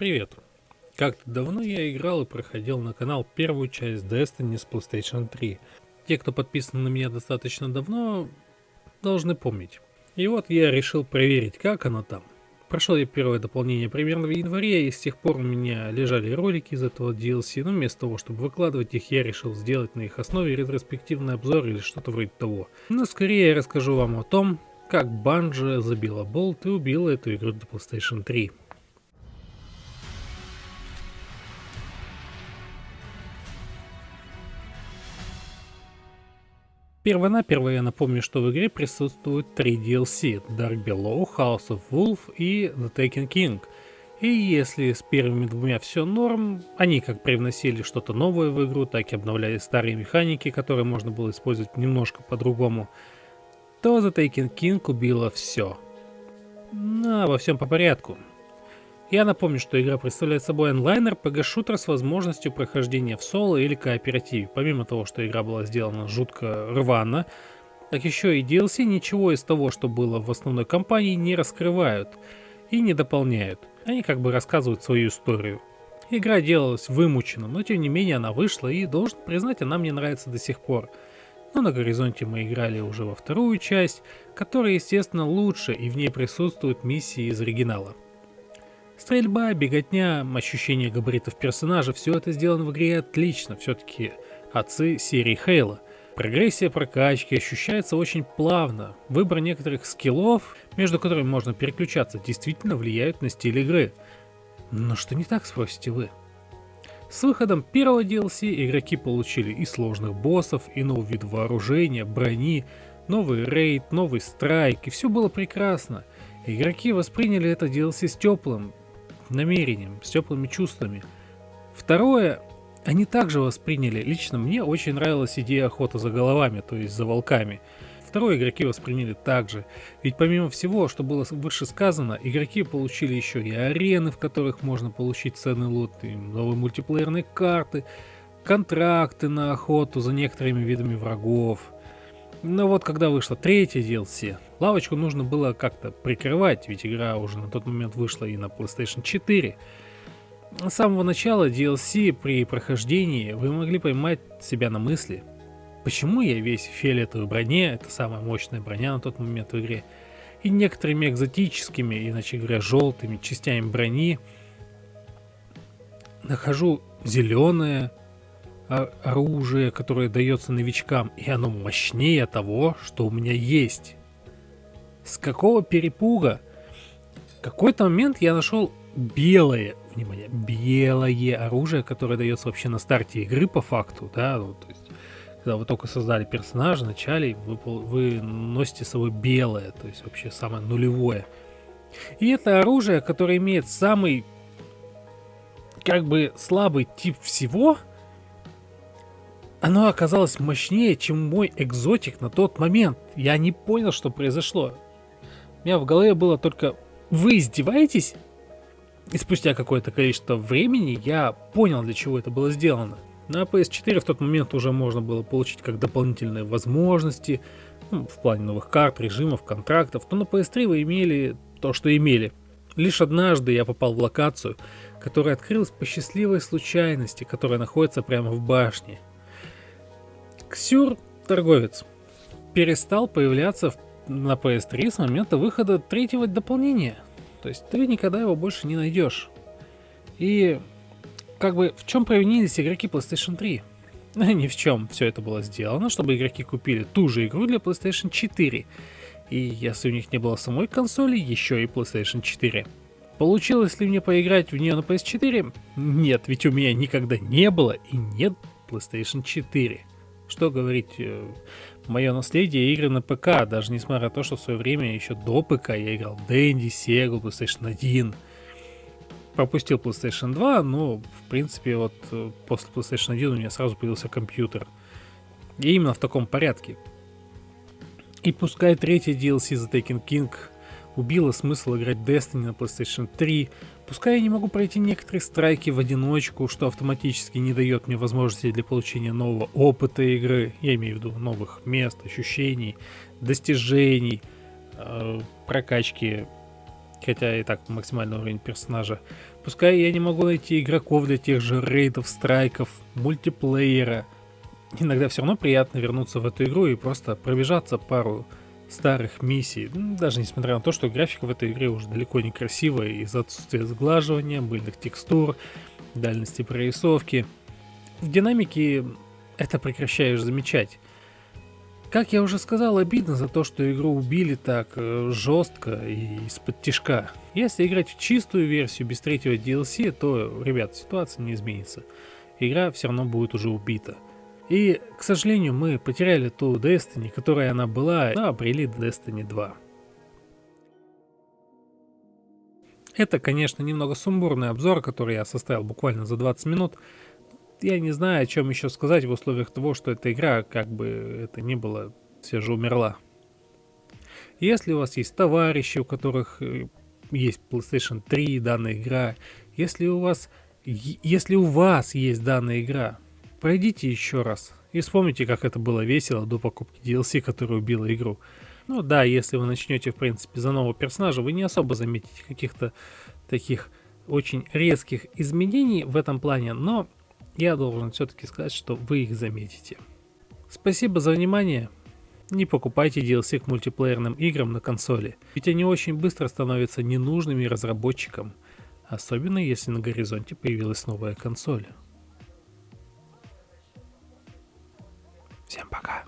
Привет! Как-то давно я играл и проходил на канал первую часть Destiny с PlayStation 3. Те, кто подписан на меня достаточно давно, должны помнить. И вот я решил проверить, как оно там. Прошел я первое дополнение примерно в январе, и с тех пор у меня лежали ролики из этого DLC, но вместо того, чтобы выкладывать их, я решил сделать на их основе ретроспективный обзор или что-то вроде того. Но скорее я расскажу вам о том, как Банжа забила болт и убила эту игру до PlayStation 3. Первонаперво я напомню, что в игре присутствуют три DLC – Dark Below, House of Wolf и The Taken King. И если с первыми двумя все норм, они как привносили что-то новое в игру, так и обновляли старые механики, которые можно было использовать немножко по-другому, то The Taken King убила все. Но во всем по порядку. Я напомню, что игра представляет собой онлайнер PG-шутер с возможностью прохождения в соло или кооперативе. Помимо того, что игра была сделана жутко рвано, так еще и DLC ничего из того, что было в основной кампании, не раскрывают и не дополняют. Они как бы рассказывают свою историю. Игра делалась вымученно, но тем не менее она вышла и, должен признать, она мне нравится до сих пор. Но на горизонте мы играли уже во вторую часть, которая, естественно, лучше и в ней присутствуют миссии из оригинала. Стрельба, беготня, ощущение габаритов персонажа, все это сделано в игре отлично, все-таки отцы серии Хейла. Прогрессия прокачки ощущается очень плавно. Выбор некоторых скиллов, между которыми можно переключаться, действительно влияют на стиль игры. Но что не так, спросите вы? С выходом первого DLC игроки получили и сложных боссов, и новый вид вооружения, брони, новый рейд, новый страйк, и все было прекрасно. Игроки восприняли это DLC с теплым, намерением, с теплыми чувствами. Второе, они также восприняли, лично мне очень нравилась идея охоты за головами, то есть за волками. Второе игроки восприняли также, ведь помимо всего, что было выше сказано, игроки получили еще и арены, в которых можно получить ценный лут, и новые мультиплеерные карты, контракты на охоту за некоторыми видами врагов. Но вот когда вышло третье DLC, лавочку нужно было как-то прикрывать, ведь игра уже на тот момент вышла и на PlayStation 4. С самого начала DLC при прохождении вы могли поймать себя на мысли, почему я весь в фиолетовой броне, это самая мощная броня на тот момент в игре, и некоторыми экзотическими, иначе говоря, желтыми частями брони нахожу зеленое, оружие, которое дается новичкам, и оно мощнее того, что у меня есть. С какого перепуга? В какой-то момент я нашел белое, внимание, белое оружие, которое дается вообще на старте игры по факту, да, ну, то есть, когда вы только создали персонажа, вначале вы, вы носите с собой белое, то есть вообще самое нулевое. И это оружие, которое имеет самый, как бы, слабый тип всего – оно оказалось мощнее, чем мой экзотик на тот момент. Я не понял, что произошло. У меня в голове было только «Вы издеваетесь?» И спустя какое-то количество времени я понял, для чего это было сделано. На PS4 в тот момент уже можно было получить как дополнительные возможности, ну, в плане новых карт, режимов, контрактов, то на PS3 вы имели то, что имели. Лишь однажды я попал в локацию, которая открылась по счастливой случайности, которая находится прямо в башне. Ксюр, торговец, перестал появляться на PS3 с момента выхода третьего дополнения. То есть ты никогда его больше не найдешь. И как бы в чем провинились игроки PlayStation 3? Ни в чем все это было сделано, чтобы игроки купили ту же игру для PlayStation 4. И если у них не было самой консоли, еще и PlayStation 4. Получилось ли мне поиграть в нее на PS4? Нет, ведь у меня никогда не было и нет PlayStation 4. Что говорить, э, мое наследие игры на ПК, даже несмотря на то, что в свое время еще до ПК я играл Дэнди, Sega, PlayStation 1. Пропустил PlayStation 2, но в принципе вот э, после PlayStation 1 у меня сразу появился компьютер. И именно в таком порядке. И пускай третий DLC The Taken King убило смысл играть Destiny на PlayStation 3, Пускай я не могу пройти некоторые страйки в одиночку, что автоматически не дает мне возможности для получения нового опыта игры, я имею в виду новых мест, ощущений, достижений, э, прокачки хотя и так максимальный уровень персонажа. Пускай я не могу найти игроков для тех же рейдов, страйков, мультиплеера. Иногда все равно приятно вернуться в эту игру и просто пробежаться пару старых миссий. Даже несмотря на то, что графика в этой игре уже далеко не красивая из-за отсутствия сглаживания, мыльных текстур, дальности прорисовки. В динамике это прекращаешь замечать. Как я уже сказал, обидно за то, что игру убили так э, жестко и из-под тишка. Если играть в чистую версию без третьего DLC, то, ребят, ситуация не изменится. Игра все равно будет уже убита. И, к сожалению, мы потеряли ту Destiny, которая она была, но обрели Destiny 2. Это, конечно, немного сумбурный обзор, который я составил буквально за 20 минут, я не знаю, о чем еще сказать в условиях того, что эта игра, как бы это ни было, все же умерла. Если у вас есть товарищи, у которых э, есть PlayStation 3 данная игра, если у вас, если у вас есть данная игра, пройдите еще раз и вспомните, как это было весело до покупки DLC, которая убила игру. Ну да, если вы начнете, в принципе, за нового персонажа, вы не особо заметите каких-то таких очень резких изменений в этом плане, но я должен все-таки сказать, что вы их заметите. Спасибо за внимание. Не покупайте DLC к мультиплеерным играм на консоли, ведь они очень быстро становятся ненужными разработчикам, особенно если на горизонте появилась новая консоль. Всем пока.